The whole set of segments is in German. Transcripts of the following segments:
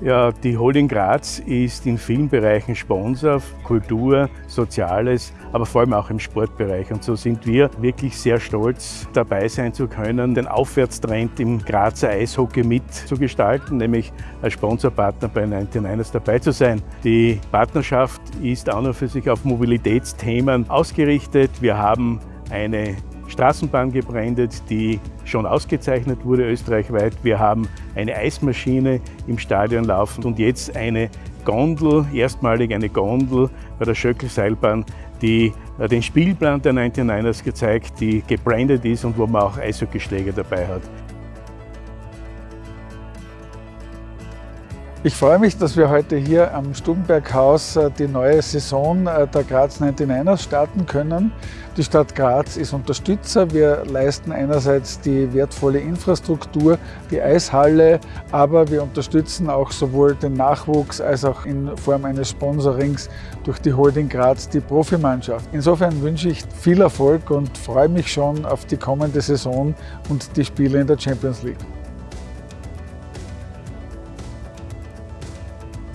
Ja, die Holding Graz ist in vielen Bereichen Sponsor, Kultur, Soziales, aber vor allem auch im Sportbereich. Und so sind wir wirklich sehr stolz, dabei sein zu können, den Aufwärtstrend im Grazer Eishockey mitzugestalten, nämlich als Sponsorpartner bei 99ers dabei zu sein. Die Partnerschaft ist auch noch für sich auf Mobilitätsthemen ausgerichtet. Wir haben eine Straßenbahn gebrandet, die schon ausgezeichnet wurde österreichweit. Wir haben eine Eismaschine im Stadion laufen und jetzt eine Gondel, erstmalig eine Gondel bei der Schöckelseilbahn, die den Spielplan der 99ers gezeigt, die gebrandet ist und wo man auch Eishockeyschläge dabei hat. Ich freue mich, dass wir heute hier am Stubenberghaus äh, die neue Saison äh, der Graz 99ers starten können. Die Stadt Graz ist Unterstützer. Wir leisten einerseits die wertvolle Infrastruktur, die Eishalle, aber wir unterstützen auch sowohl den Nachwuchs als auch in Form eines Sponsorings durch die Holding Graz die Profimannschaft. Insofern wünsche ich viel Erfolg und freue mich schon auf die kommende Saison und die Spiele in der Champions League.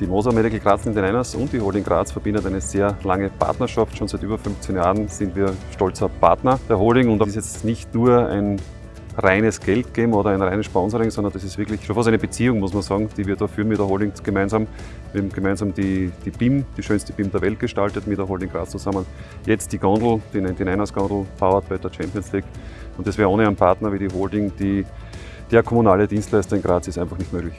Die Moser Medical Graz in den Einers und die Holding Graz verbindet eine sehr lange Partnerschaft. Schon seit über 15 Jahren sind wir stolzer Partner der Holding und das ist jetzt nicht nur ein reines Geld geben oder ein reines Sponsoring, sondern das ist wirklich schon fast eine Beziehung, muss man sagen, die wir da führen mit der Holding gemeinsam. Wir haben gemeinsam die, die BIM, die schönste BIM der Welt gestaltet mit der Holding Graz zusammen. Jetzt die Gondel, die 99ers Gondel, powered by der Champions League. Und das wäre ohne einen Partner wie die Holding, die der kommunale Dienstleister in Graz ist einfach nicht möglich.